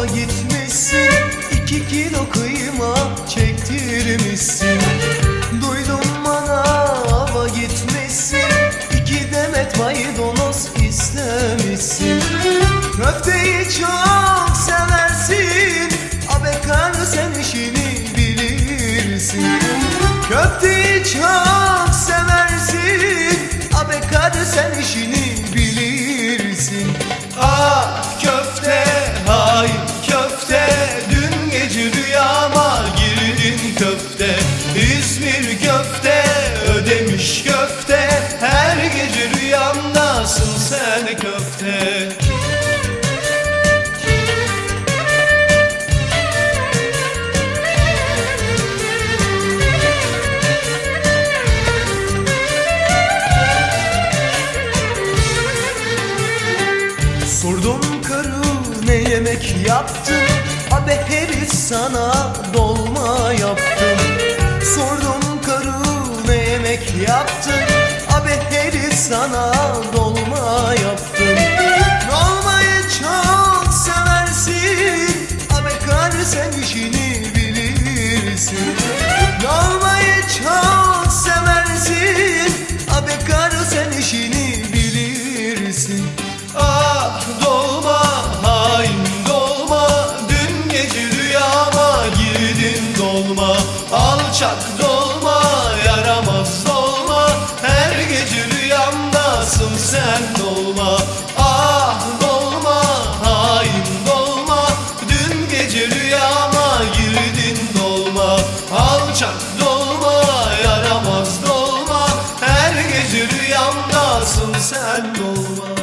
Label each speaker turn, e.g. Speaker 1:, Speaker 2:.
Speaker 1: Bakkala gitmişsin
Speaker 2: iki kilo kıyma çektirmişsin. Duydum bana manava gitmişsin iki demet maydanoz istemişsin. Köfteyi çok seversin Abekar sen
Speaker 1: işini bilirsin. Köfteyi çok seversin Abekar sen işini Sordum karı ne yemek yaptın Abi herif sana dolma yaptım
Speaker 2: Alçak dolma, yaramaz dolma Her gece rüyamdasın sen dolma Ah dolma, hain dolma Dün gece rüyama girdin dolma Alçak dolma, yaramaz dolma Her gece rüyamdasın sen dolma